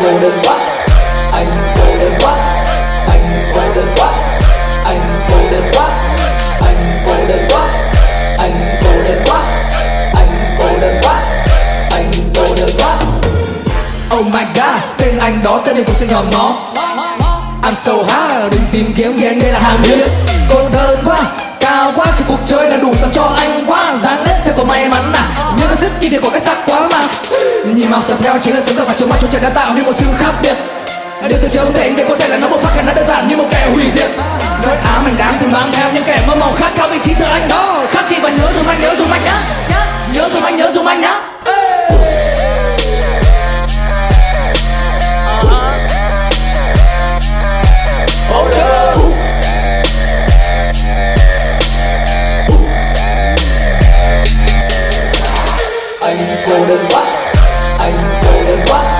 cô đơn quá anh cô đơn quá anh cô đơn quá anh cô đơn quá anh cô đơn quá anh cô đơn quá anh cô đơn quá anh cô đơn quá oh my god, tên anh đó, tên em cũng sẽ nhòm nó I'm so high, đừng tìm kiếm vì anh đây là hàng hiếm cô đơn quá, cao quá chỉ cuộc chơi là đủ tầm cho anh quá. Dáng lết theo có may mắn nào nhưng nó rất việc của cái sắc quá mà. Nhìn màu tập theo chính là tấm gương và chống mắt trong trời đã tạo nên một sự khác biệt. Điều từ chưa không thể anh để có thể là nó một phát khả năng đơn giản như một kèo. cô đơn quá. Anh cô đơn quá.